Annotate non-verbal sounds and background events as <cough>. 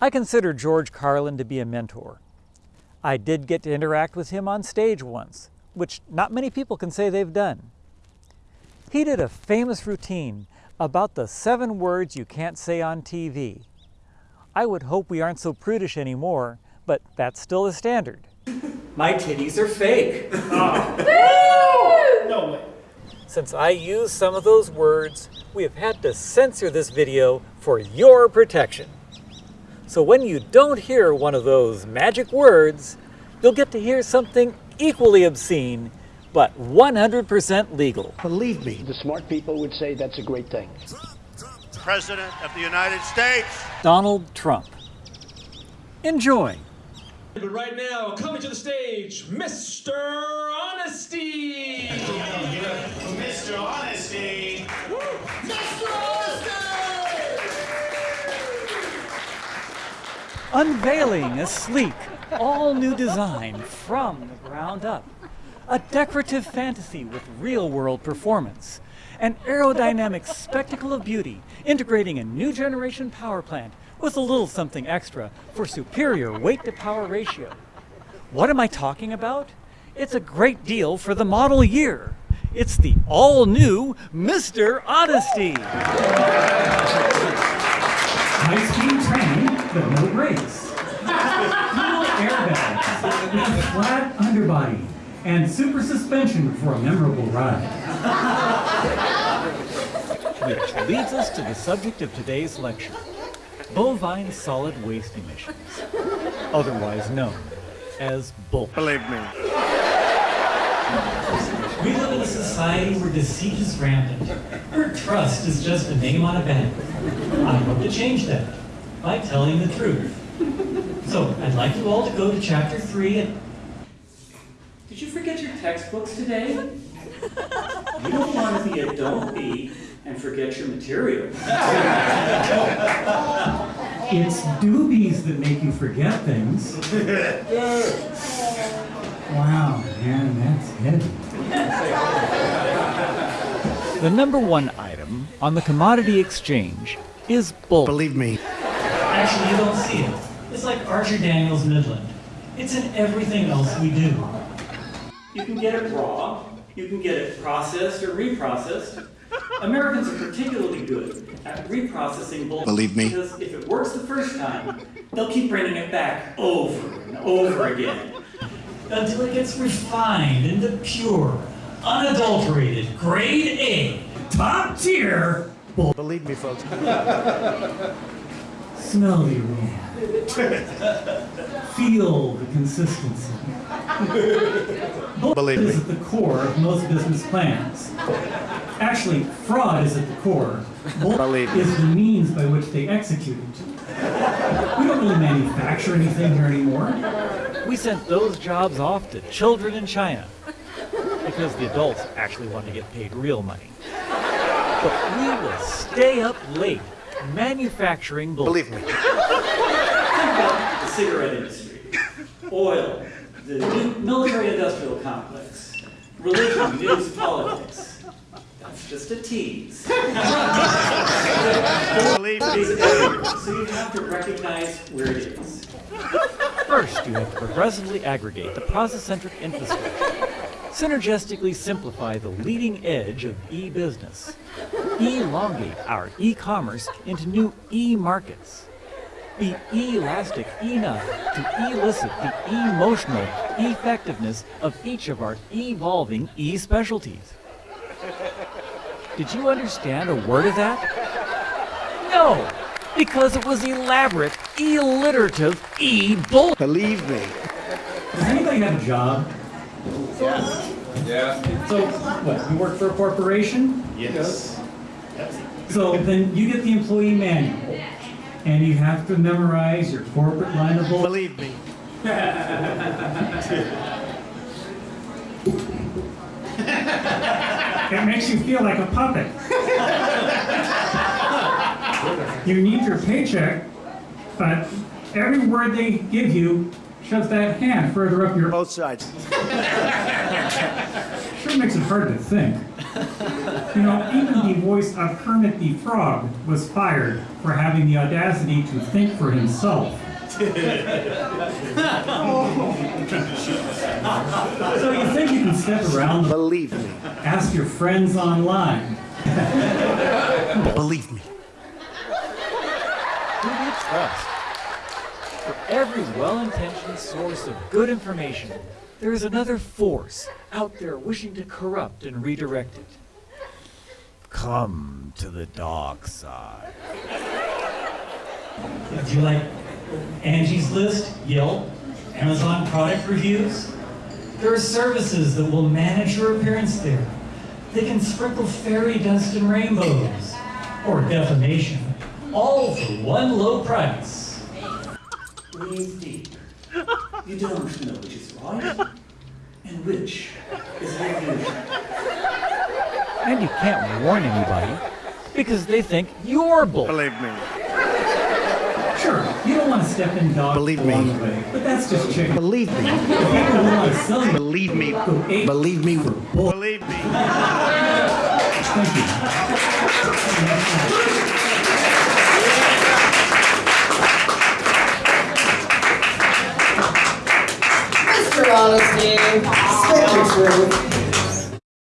I consider George Carlin to be a mentor. I did get to interact with him on stage once, which not many people can say they've done. He did a famous routine about the seven words you can't say on TV. I would hope we aren't so prudish anymore, but that's still the standard. <laughs> My titties are fake. <laughs> No way. Since I used some of those words, we have had to censor this video for your protection. So when you don't hear one of those magic words, you'll get to hear something equally obscene, but 100% legal. Believe me, the smart people would say that's a great thing. President of the United States. Donald Trump. Enjoy. But right now, coming to the stage, Mr. Honesty. Mr. Honesty. Unveiling a sleek, all new design from the ground up. A decorative fantasy with real world performance. An aerodynamic spectacle of beauty, integrating a new generation power plant with a little something extra for superior weight to power ratio. What am I talking about? It's a great deal for the model year. It's the all new Mr. Honesty. High but no brakes. Dual airbags with a flat underbody and super suspension for a memorable ride. Which leads us to the subject of today's lecture bovine solid waste emissions, otherwise known as BOLP. Believe me. We live in a society where deceit is rampant, where trust is just a name on a bank. I hope to change that by telling the truth. So I'd like you all to go to chapter three and. Did you forget your textbooks today? You don't want to be a don't be and forget your material. It's doobies that make you forget things. Wow, man, that's heavy. The number one item on the commodity exchange is bull. Believe me. Actually, you don't see it. It's like Archer Daniels Midland. It's in everything else we do. You can get it raw, you can get it processed or reprocessed. Americans are particularly good at reprocessing bulk. Believe me. Because if it works the first time, they'll keep bringing it back over and over again until it gets refined into pure, unadulterated, grade A, top tier bulk. Believe me, folks. <laughs> Smell the aroma. Feel the consistency. Bulk Believe is at the core of most business plans. Actually, fraud is at the core. Bulk Believe me. is the means by which they execute it. We don't really manufacture anything here anymore. We sent those jobs off to children in China because the adults actually want to get paid real money. But we will stay up late manufacturing. Believe me. Think about the cigarette industry, oil, the military-industrial complex, religion, news, politics. That's just a tease. <laughs> Believe me. So you have to recognize where it is. First, you have to progressively aggregate the process-centric infrastructure, synergistically simplify the leading edge of e-business, elongate our e-commerce into new e-markets, be elastic enough to elicit the emotional effectiveness of each of our evolving e-specialties. Did you understand a word of that? No, because it was elaborate, alliterative e-bull. Believe me. Does anybody have a job? Yes. Yeah. So, what, you work for a corporation? Yes. So then you get the employee manual, and you have to memorize your corporate line of bull. Believe me. It makes you feel like a puppet. you need your paycheck, but every word they give you shoves that hand further up your. Both sides. Sure makes it hard to think. You know, even the voice of Kermit the Frog was fired for having the audacity to think for himself. so you think you can step around, Believe me. ask your friends online. Believe me. Who do you trust? For every well-intentioned source of good information, there is another force out there wishing to corrupt and redirect it. Come to the dark side. Do you like Angie's List, Yelp, Amazon product reviews? There are services that will manage your appearance there. They can sprinkle fairy dust and rainbows, or defamation, all for one low price. Breathe deep. You don't know which is right and which is the illusion. And you can't warn anybody because they think you're bull. Believe me. Sure, you don't want to step in dog Believe me. along the way, but that's just chicken. Believe me. People who want to sell Believe me. Believe me. Believe me. Thank you. Your truth.